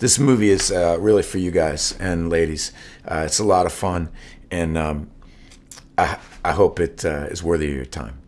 this movie is uh, really for you guys and ladies. Uh, it's a lot of fun, and um, I, I hope it uh, is worthy of your time.